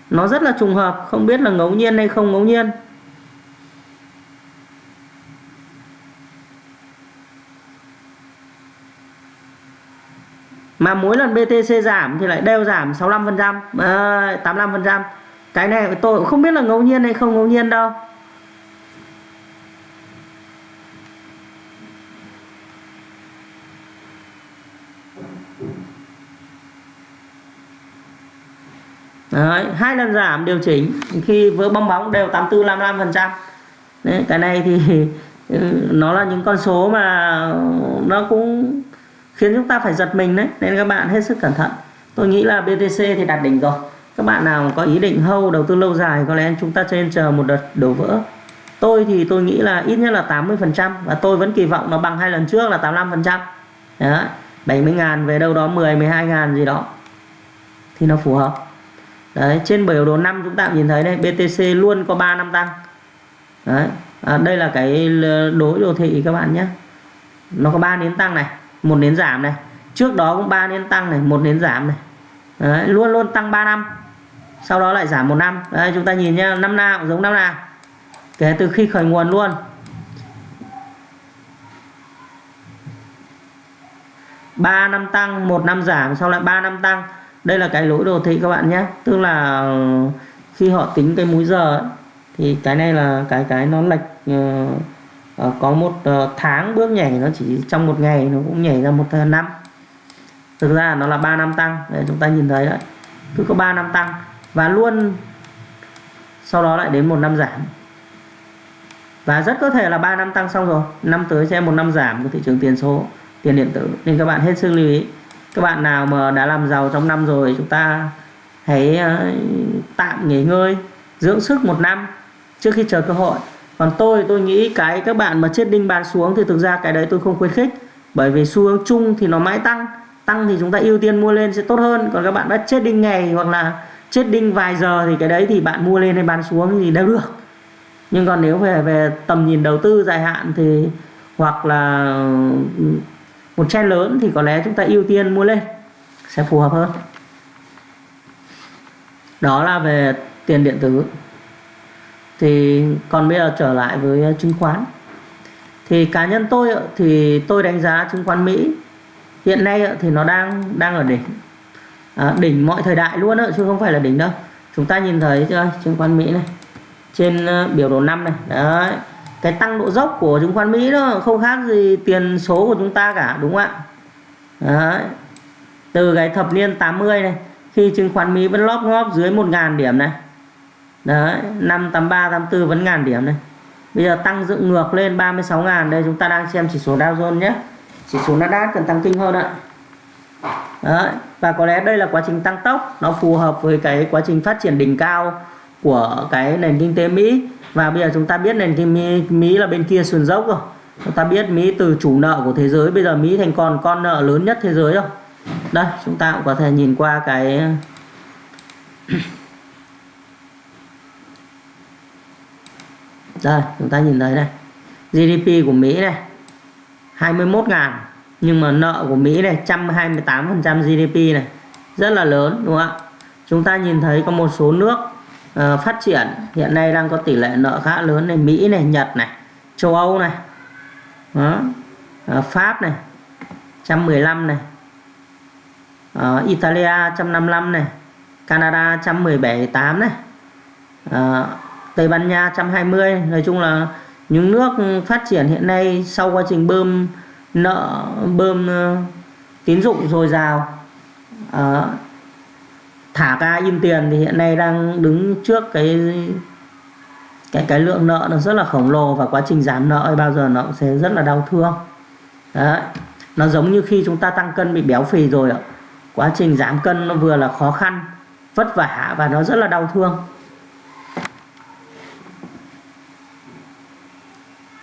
nó rất là trùng hợp không biết là ngẫu nhiên hay không ngẫu nhiên. Mà mỗi lần BTC giảm thì lại đều giảm 65% à, 85% cái này tôi cũng không biết là ngẫu nhiên hay không ngẫu nhiên đâu. Đấy, hai lần giảm điều chỉnh. Khi vỡ bong bóng đều 84 55 phần trăm. Cái này thì ừ, nó là những con số mà nó cũng khiến chúng ta phải giật mình đấy. Nên các bạn hết sức cẩn thận. Tôi nghĩ là BTC thì đạt đỉnh rồi. Các bạn nào có ý định hâu đầu tư lâu dài có lẽ chúng ta trên chờ một đợt đổ vỡ. Tôi thì tôi nghĩ là ít nhất là 80 phần trăm và tôi vẫn kỳ vọng nó bằng hai lần trước là 85 phần trăm. 70 ngàn về đâu đó 10 12 ngàn gì đó thì nó phù hợp đấy trên biểu đồ năm chúng ta nhìn thấy đây BTC luôn có 3 năm tăng. Đấy à, đây là cái đối đồ thị các bạn nhé. Nó có 3 nến tăng này một nến giảm này. Trước đó cũng 3 nến tăng này một nến giảm này. Đấy, luôn luôn tăng 3 năm sau đó lại giảm một năm. Đây chúng ta nhìn nhá năm nào cũng giống năm nào. Kể từ khi khởi nguồn luôn. Ba năm tăng một năm giảm sau lại 3 năm tăng đây là cái lỗi đồ thị các bạn nhé. Tức là khi họ tính cái múi giờ ấy, thì cái này là cái cái nó lệch uh, có một uh, tháng bước nhảy nó chỉ trong một ngày nó cũng nhảy ra một năm. Thực ra nó là 3 năm tăng để chúng ta nhìn thấy đấy. Cứ có 3 năm tăng và luôn sau đó lại đến một năm giảm. Và rất có thể là 3 năm tăng xong rồi năm tới sẽ một năm giảm của thị trường tiền số tiền điện tử. Nên các bạn hết sức lưu ý các bạn nào mà đã làm giàu trong năm rồi, chúng ta hãy ờ, tạm nghỉ ngơi, dưỡng sức một năm trước khi chờ cơ hội. Còn tôi tôi nghĩ cái các bạn mà chết đinh bán xuống thì thực ra cái đấy tôi không khuyến khích. Bởi vì xu hướng chung thì nó mãi tăng. Tăng thì chúng ta ưu tiên mua lên sẽ tốt hơn. Còn các bạn đã chết đinh ngày hoặc là chết đinh vài giờ thì cái đấy thì bạn mua lên hay bán xuống thì đều được. Nhưng còn nếu về về tầm nhìn đầu tư dài hạn thì hoặc là một trend lớn thì có lẽ chúng ta ưu tiên mua lên sẽ phù hợp hơn. Đó là về tiền điện tử. Thì còn bây giờ trở lại với chứng khoán. Thì cá nhân tôi thì tôi đánh giá chứng khoán Mỹ hiện nay thì nó đang đang ở đỉnh. À, đỉnh mọi thời đại luôn đó, chứ không phải là đỉnh đâu. Chúng ta nhìn thấy chưa chứng khoán Mỹ này trên ờ, biểu đồ năm này. Đấy cái tăng độ dốc của chứng khoán Mỹ nó không khác gì tiền số của chúng ta cả, đúng không ạ? Đấy. từ cái thập niên 80 này, khi chứng khoán Mỹ vẫn lóp ngóp dưới 1.000 điểm này. Đấy, năm 83 84 vẫn ngàn điểm này. Bây giờ tăng dựng ngược lên 36 ngàn, đây chúng ta đang xem chỉ số Dow Jones nhé. Chỉ số Nasdaq cần tăng kinh hơn ạ. Đấy, và có lẽ đây là quá trình tăng tốc, nó phù hợp với cái quá trình phát triển đỉnh cao của cái nền kinh tế Mỹ. Và bây giờ chúng ta biết nền kinh tế Mỹ là bên kia sườn dốc rồi. Chúng ta biết Mỹ từ chủ nợ của thế giới, bây giờ Mỹ thành còn con nợ lớn nhất thế giới rồi. Đây, chúng ta cũng có thể nhìn qua cái đây, chúng ta nhìn thấy này. GDP của Mỹ này 21 ngàn. Nhưng mà nợ của Mỹ này 128% GDP này, rất là lớn, đúng không ạ? Chúng ta nhìn thấy có một số nước uh, phát triển. Hiện nay đang có tỷ lệ nợ khá lớn này. Mỹ này Nhật này châu Âu này. Đó. Uh, Pháp này 115 này. Uh, Italia 155 này. Canada 117 8 này. Uh, Tây Ban Nha 120 nói chung là những nước phát triển hiện nay sau quá trình bơm nợ bơm uh, tín dụng dồi dào. Uh, thả ca in tiền thì hiện nay đang đứng trước cái cái cái lượng nợ nó rất là khổng lồ và quá trình giảm nợ bao giờ nó cũng sẽ rất là đau thương. Đấy. nó giống như khi chúng ta tăng cân bị béo phì rồi ạ. Quá trình giảm cân nó vừa là khó khăn, vất vả và nó rất là đau thương.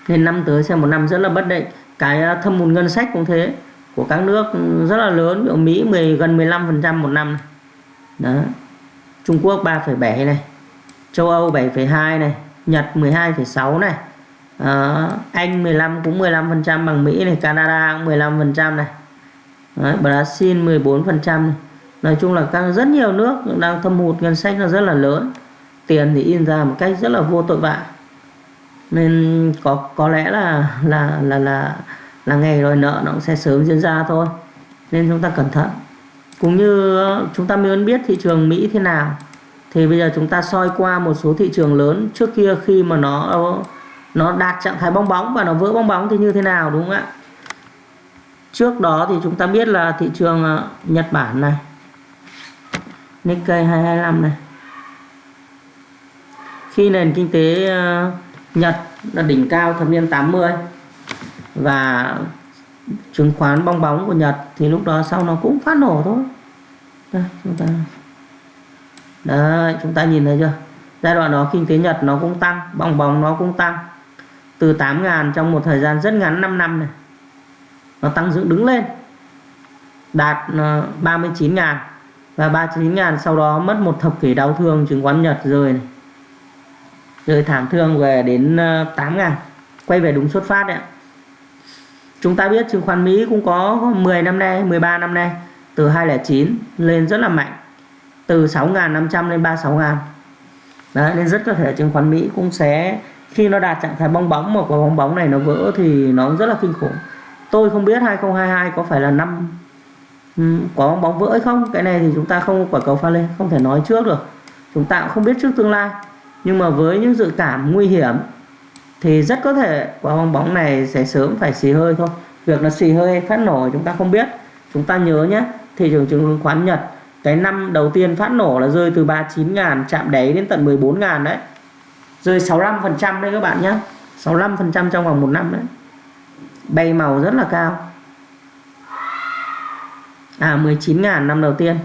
Nên năm tới sẽ một năm rất là bất định. Cái à, thâm hụt ngân sách cũng thế. Của các nước rất là lớn ở Mỹ 10 gần 15% một năm này đó. Trung Quốc 3,7 này. Châu Âu 7,2 này. Nhật 12,6 này. Đó. Anh 15 cũng 15% bằng Mỹ này. Canada cũng 15% này. Đấy, Brazil 14% này. Nói chung là các rất nhiều nước đang thâm hụt ngân sách nó rất là lớn. Tiền thì in ra một cách rất là vô tội vạ. Nên có có lẽ là là là là là ngày đòi nợ nó cũng sẽ sớm diễn ra thôi. Nên chúng ta cẩn thận cũng như ờ, chúng ta muốn biết thị trường Mỹ thế nào. Thì bây giờ chúng ta soi qua một số thị trường lớn trước kia khi mà nó ờ, nó đạt trạng thái bong bóng và nó vỡ bong bóng thì như thế nào, đúng không ạ? Trước đó thì chúng ta biết là thị trường ờ, Nhật Bản này, Nikkei 225 này. Khi nền kinh tế Nhật là đỉnh cao thập niên 80 và chứng khoán bong bóng của Nhật thì lúc đó sau nó cũng phát nổ thôi. Đây chúng ta đấy chúng ta nhìn thấy chưa? Giai đoạn đó kinh tế Nhật nó cũng tăng bong bóng nó cũng tăng. Từ 8.000 trong một thời gian rất ngắn 5 năm này nó tăng dựng đứng lên đạt ờ, 39.000 và 39.000 sau đó mất một thập kỷ đau thương chứng khoán Nhật rơi này. Rơi thảm thương về đến 8 ờ, ngàn. Quay về đúng xuất phát đấy ạ chúng ta biết chứng khoán Mỹ cũng có 10 năm nay 13 năm nay, từ 209 lên rất là mạnh, từ 6.500 lên 36 ngàn. Đấy, nên rất có thể chứng khoán Mỹ cũng sẽ, khi nó đạt trạng thái bong bóng mà quả bong bóng này nó vỡ thì nó rất là kinh khủng. Tôi không biết 2022 có phải là năm ừ, quả bong bóng vỡ hay không, cái này thì chúng ta không quả cầu pha lên, không thể nói trước được. Chúng ta cũng không biết trước tương lai. Nhưng mà với những dự cảm nguy hiểm thì rất có thể quả bong bóng này sẽ sớm phải xì hơi thôi. Việc nó xì hơi hay phát nổ chúng ta không biết. Chúng ta nhớ nhé, thị trường chứng khoán Nhật, cái năm đầu tiên phát nổ là rơi từ 39.000 chạm đáy đến tận 14.000 đấy. Rơi 65% đấy các bạn nhé. 65% trong vòng một năm đấy. Bay màu rất là cao. À 19.000 năm đầu tiên.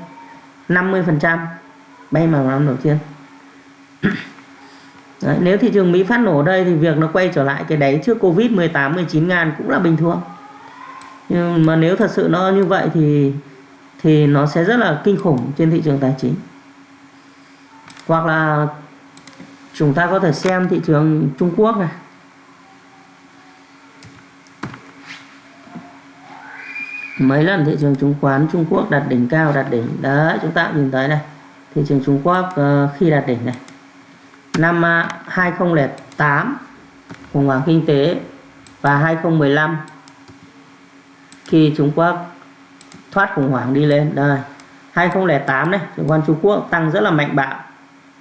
50% bay màu năm đầu tiên. Đấy, nếu thị trường Mỹ phát nổ đây thì việc nó quay trở lại cái đáy trước Covid 18 19 ngàn cũng là bình thường. Nhưng mà nếu thật sự nó như vậy thì thì nó sẽ rất là kinh khủng trên thị trường tài chính. Hoặc là chúng ta có thể xem thị trường Trung Quốc này. Mấy lần thị trường chứng khoán Trung Quốc đạt đỉnh cao đạt đỉnh. Đấy chúng ta nhìn thấy này. Thị trường Trung Quốc uh, khi đạt đỉnh này năm 2008 khủng hoảng kinh tế và 2015 khi Trung Quốc thoát khủng hoảng đi lên. Đây 2008 này chứng khoán Trung Quốc tăng rất là mạnh bạo,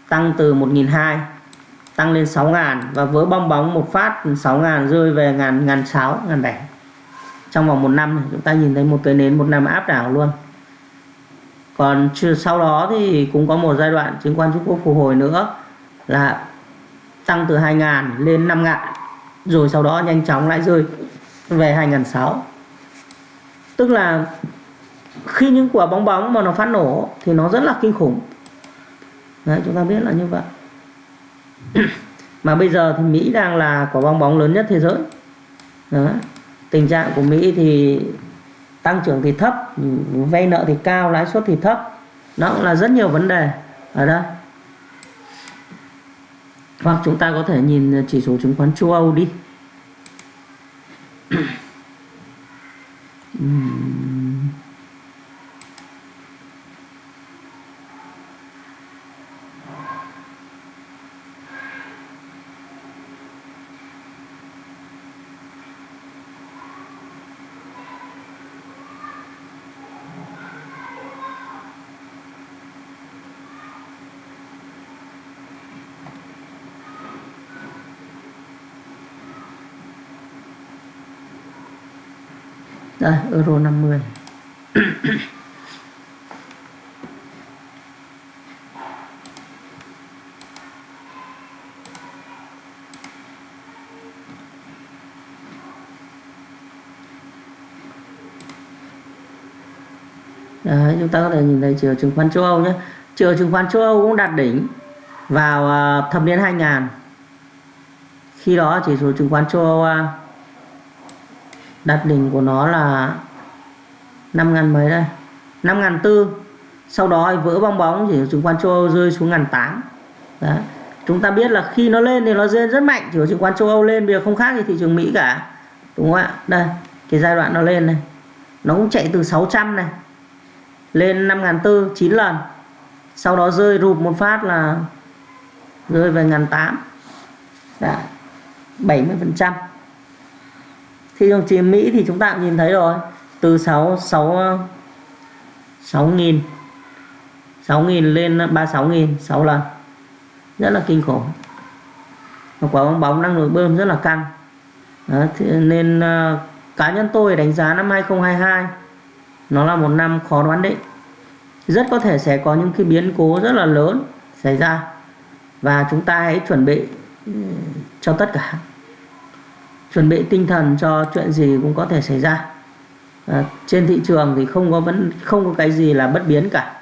tăng từ 1.200 tăng lên 6.000 và với bong bóng một phát 6.000 rơi về ngàn ngàn sáu, ngàn bảy. Trong vòng một năm chúng ta nhìn thấy một cái nến, một năm áp đảo luôn. Còn sau đó thì cũng có một giai đoạn, chứng khoán Trung Quốc phục hồi nữa là tăng từ 2.000 lên 5.000 rồi sau đó nhanh chóng lại rơi về 2.600 tức là khi những quả bóng bóng mà nó phát nổ thì nó rất là kinh khủng. Đấy, chúng ta biết là như vậy. Mà bây giờ thì Mỹ đang là quả bong bóng lớn nhất thế giới. Đó. tình trạng của Mỹ thì tăng trưởng thì thấp vay nợ thì cao lãi suất thì thấp. Nó cũng là rất nhiều vấn đề ở đây hoặc chúng ta có thể nhìn chỉ số chứng khoán châu Âu đi. Đây, euro 50 Đấy, ờ, chúng ta có thể nhìn thấy chiều chứng khoán châu Âu nhé. Chiều chứng khoán châu Âu cũng đạt đỉnh vào ờ, thập niên 2000 khi đó chỉ số chứng khoán châu Âu đặt đỉnh của nó là 5 ngàn mấy đây? 5 ngàn tư. Sau đó vỡ bong bóng, chỉ chứng khoán châu Âu rơi xuống ngàn tám. Đấy. chúng ta biết là khi nó lên thì nó lên rất mạnh, chỉ số chứng khoán châu Âu lên, bây giờ không khác gì thị trường Mỹ cả. Đúng không ạ? Đây, cái giai đoạn nó lên này. Nó cũng chạy từ 600 này, lên 5 ngàn tư 9 lần. Sau đó rơi rụp một phát là rơi về ngàn tám. 70 phần trăm thị trường chỉ Mỹ thì chúng ta cũng nhìn thấy rồi. Từ 6 6 6 nghìn. 6 nghìn lên 36 nghìn 6 lần. Rất là kinh khủng. Và quả bóng bóng đang nổi bơm rất là căng. Đó, nên uh, cá nhân tôi đánh giá năm 2022 nó là một năm khó đoán định. Rất có thể sẽ có những cái biến cố rất là lớn xảy ra. Và chúng ta hãy chuẩn bị ừ, cho tất cả chuẩn bị tinh thần cho chuyện gì cũng có thể xảy ra. À, trên thị trường thì không có vẫn không có cái gì là bất biến cả.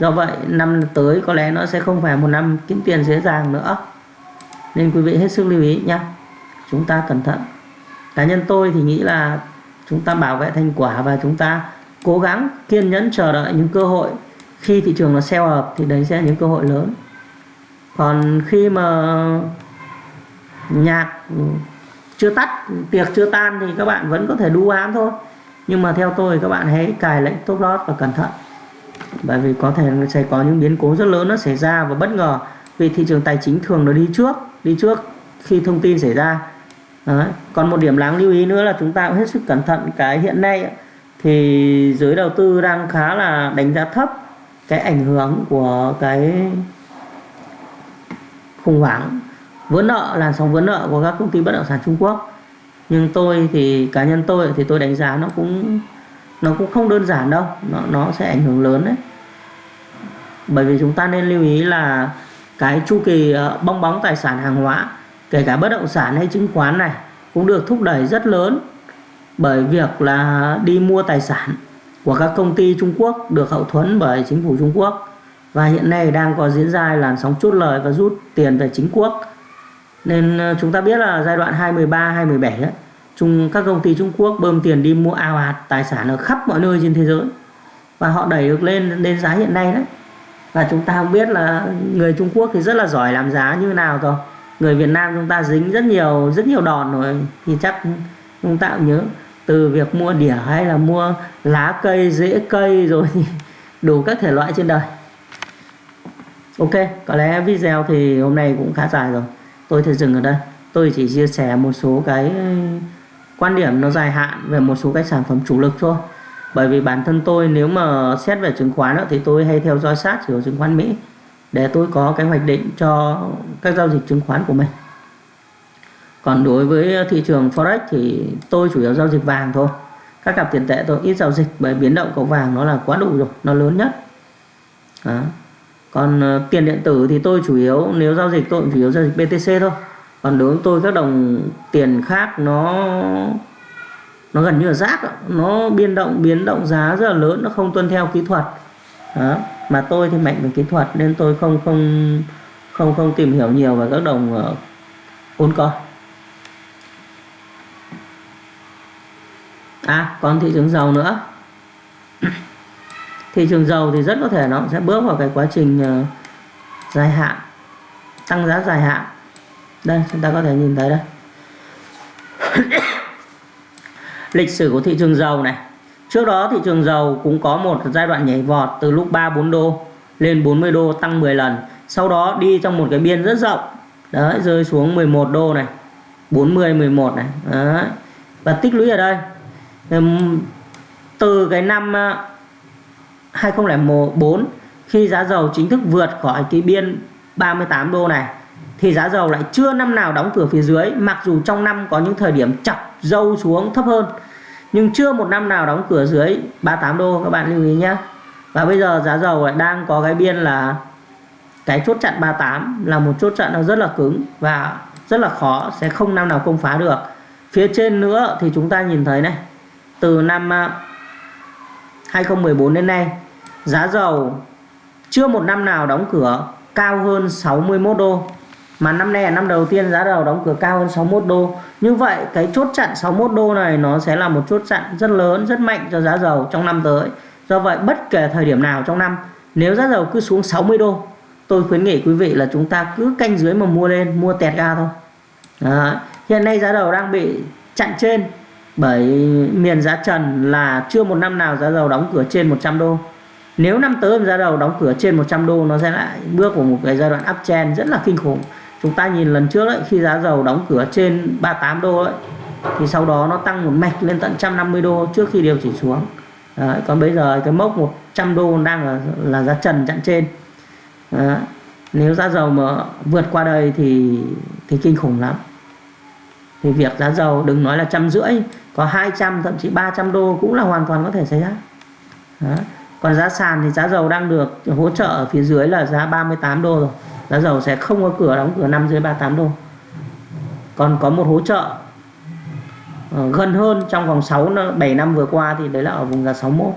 Do vậy năm tới có lẽ nó sẽ không phải một năm kiếm tiền dễ dàng nữa. Nên quý vị hết sức lưu ý nhé. Chúng ta cẩn thận. Cá nhân tôi thì nghĩ là chúng ta bảo vệ thành quả và chúng ta cố gắng kiên nhẫn chờ đợi những cơ hội. Khi thị trường nó sell hợp thì đấy sẽ là những cơ hội lớn. Còn khi mà nhạc chưa tắt, tiệc chưa tan thì các bạn vẫn có thể đu ám thôi. Nhưng mà theo tôi, các bạn hãy cài lệnh top lót và cẩn thận. Bởi vì có thể sẽ có những biến cố rất lớn nó xảy ra và bất ngờ. Vì thị trường tài chính thường nó đi trước đi trước khi thông tin xảy ra. Đấy. còn một điểm đáng lưu ý nữa là chúng ta cũng hết sức cẩn thận cái hiện nay thì giới đầu tư đang khá là đánh giá thấp cái ảnh hưởng của cái khủng hoảng vỡ nợ, làn sóng vỡ nợ của các công ty bất động sản Trung Quốc. Nhưng tôi thì, cá nhân tôi thì tôi đánh giá nó cũng nó cũng không đơn giản đâu. Nó nó sẽ ảnh hưởng lớn đấy. Bởi vì chúng ta nên lưu ý là cái chu kỳ ờ, bong bóng tài sản hàng hóa, kể cả bất động sản hay chứng khoán này, cũng được thúc đẩy rất lớn bởi việc là đi mua tài sản của các công ty Trung Quốc được hậu thuẫn bởi chính phủ Trung Quốc. Và hiện nay đang có diễn ra làn sóng chốt lời và rút tiền về chính quốc nên ờ, chúng ta biết là giai đoạn 2013 2017 ấy, chung các công ty Trung Quốc bơm tiền đi mua ào ạt tài sản ở khắp mọi nơi trên thế giới. Và họ đẩy được lên lên giá hiện nay đấy. Và chúng ta không biết là người Trung Quốc thì rất là giỏi làm giá như nào rồi người Việt Nam chúng ta dính rất nhiều rất nhiều đòn rồi thì chắc chúng ta cũng nhớ. Từ việc mua đỉa hay là mua lá cây rễ cây rồi thì đủ các thể loại trên đời. Ok có lẽ video thì hôm nay cũng khá dài rồi tôi sẽ dừng ở đây. Tôi chỉ chia sẻ một số cái ừ, quan điểm nó dài hạn về một số cái sản phẩm chủ lực thôi. Bởi vì bản thân tôi nếu mà xét về chứng khoán thì tôi hay theo dõi sát chỉ số chứng khoán Mỹ để tôi có cái hoạch định cho các giao dịch chứng khoán của mình. Còn đối với thị trường forex thì tôi chủ yếu giao dịch vàng thôi. Các cặp tiền tệ tôi ít giao dịch bởi biến động của vàng nó là quá đủ rồi, nó lớn nhất. Đó còn uh, tiền điện tử thì tôi chủ yếu nếu giao dịch tôi chủ yếu giao dịch BTC thôi. Còn đối với tôi các đồng tiền khác nó nó gần như là rác nó biến động biến động giá rất là lớn nó không tuân theo kỹ thuật. Đó. mà tôi thì mạnh về kỹ thuật nên tôi không không không không tìm hiểu nhiều về các đồng ờ, uh, con à còn thị trường dầu nữa thị trường dầu thì rất có thể nó sẽ bước vào cái quá trình ờ, dài hạn, tăng giá dài hạn. Đây, chúng ta có thể nhìn thấy đây. Lịch sử của thị trường dầu này. Trước đó thị trường dầu cũng có một giai đoạn nhảy vọt từ lúc 3 4 đô lên 40 đô, tăng 10 lần. Sau đó đi trong một cái biên rất rộng. Đấy, rơi xuống 11 đô này 40 11 này. Đấy. và tích lũy ở đây. Từ cái năm ờ, 2004 khi giá dầu chính thức vượt khỏi cái biên 38 đô này, thì giá dầu lại chưa năm nào đóng cửa phía dưới, mặc dù trong năm có những thời điểm chọc dâu xuống thấp hơn, nhưng chưa một năm nào đóng cửa dưới 38 đô, các bạn lưu ý nhé. Và bây giờ giá dầu lại đang có cái biên là cái chốt chặn 38 là một chốt chặn nó rất là cứng và rất là khó, sẽ không năm nào công phá được. Phía trên nữa thì chúng ta nhìn thấy này, từ năm à, 2014 đến nay giá dầu chưa một năm nào đóng cửa cao hơn 61 đô. Mà năm nay là năm đầu tiên giá dầu đóng cửa cao hơn 61 đô. Như vậy, cái chốt chặn 61 đô này nó sẽ là một chốt chặn rất lớn, rất mạnh cho giá dầu trong năm tới. Do vậy, bất kể thời điểm nào trong năm, nếu giá dầu cứ xuống 60 đô, tôi khuyến nghị quý vị là chúng ta cứ canh dưới mà mua lên, mua tẹt ga thôi. Đó. hiện nay giá dầu đang bị chặn trên bởi miền giá trần là chưa một năm nào giá dầu đóng cửa trên 100 đô nếu năm tới giá dầu đóng cửa trên 100 đô nó sẽ lại bước vào một cái giai đoạn uptrend rất là kinh khủng. Chúng ta nhìn lần trước ấy, khi giá dầu đóng cửa trên 38 đô ấy, thì sau đó nó tăng một mạch lên tận 150 đô trước khi điều chỉnh xuống. Đấy, còn bây giờ cái mốc 100 đô đang là, là giá trần chặn trên. Đấy. nếu giá dầu mà vượt qua đây thì thì kinh khủng lắm. Thì việc giá dầu đừng nói là trăm rưỡi có 200 thậm chí 300 đô cũng là hoàn toàn có thể xảy ra còn giá sàn thì giá dầu đang được hỗ trợ ở phía dưới là giá 38 đô rồi. Giá dầu sẽ không có cửa, đóng cửa năm dưới 38 đô. Còn có một hỗ trợ ờ, gần hơn trong vòng 6 7 năm vừa qua thì đấy là ở vùng giá 61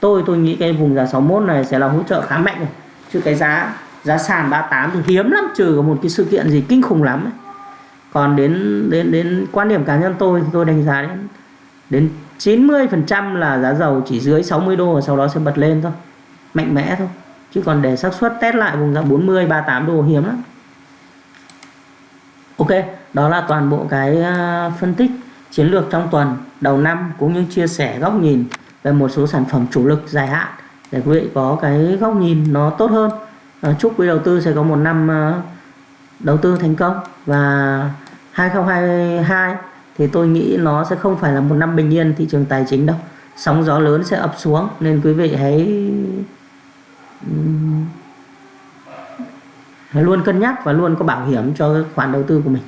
tôi tôi nghĩ cái vùng giá 61 này sẽ là hỗ trợ khá mạnh rồi. Chứ cái giá giá sàn 38 thì hiếm lắm, trừ có một cái sự kiện gì kinh khủng lắm ấy. còn đến đến đến quan điểm cá nhân tôi thì tôi đánh giá đến đến 90% là giá dầu chỉ dưới 60 đô và sau đó sẽ bật lên thôi. Mạnh mẽ thôi. Chứ còn để xác suất test lại vùng giá 40 38 đô hiếm lắm. Ok, đó là toàn bộ cái à, phân tích chiến lược trong tuần, đầu năm, cũng như chia sẻ góc nhìn về một số sản phẩm chủ lực dài hạn để quý vị có cái góc nhìn nó tốt hơn. Ờ, chúc quý đầu tư sẽ có một năm à, đầu tư thành công. Và 2022 thì tôi nghĩ nó sẽ không phải là một năm bình yên thị trường tài chính đâu. Sóng gió lớn sẽ ập xuống, nên quý vị hãy hãy luôn cân nhắc và luôn có bảo hiểm cho khoản đầu tư của mình.